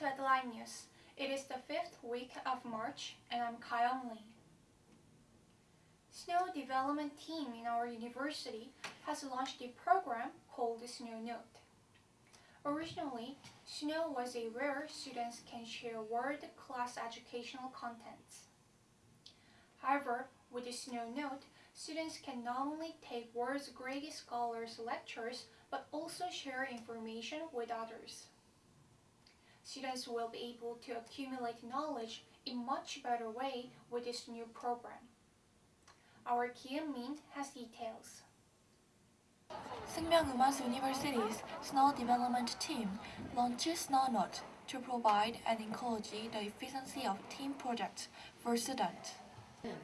News. It is the fifth week of March, and I'm Kyle Lee. Snow Development Team in our university has launched a program called Snow Note. Originally, Snow was a where students can share world-class educational contents. However, with the Snow Note, students can not only take world's greatest scholars' lectures, but also share information with others. Students will be able to accumulate knowledge in much better way with this new program. Our Kian Min has details. Sookmyung University's Snow Development Team launches SnowNote to provide and encourage the efficiency of team projects for students.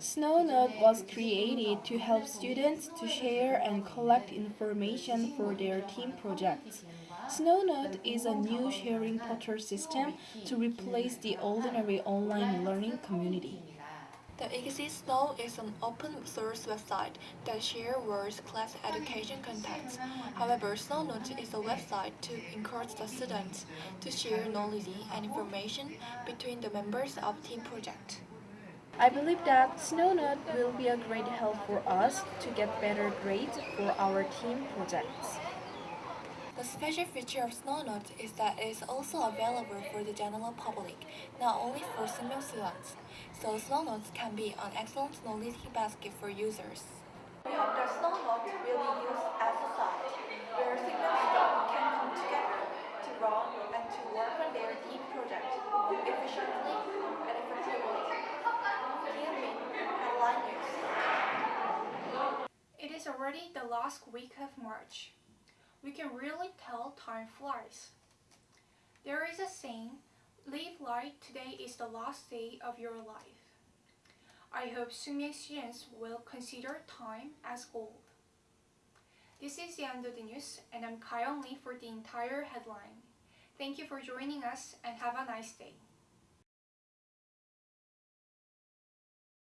SnowNote was created to help students to share and collect information for their team projects. SnowNote is a new sharing portal system to replace the ordinary online learning community. The Exist Snow is an open source website that shares world-class education content. However, SnowNote is a website to encourage the students to share knowledge and information between the members of team project. I believe that SnowNote will be a great help for us to get better grades for our team projects. The special feature of SnowNote is that it is also available for the general public, not only for senior students. So SnowNote can be an excellent knowledge basket for users. We hope that SnowNote will be used as a site where senior students can come together to run and to work on their team project efficiently and effectively. Kiamin, Headline News. It is already the last week of March. We can really tell time flies. There is a saying, live light today is the last day of your life. I hope Sumye students will consider time as gold. This is the end of the news and I'm Kyle Lee for the entire headline. Thank you for joining us and have a nice day.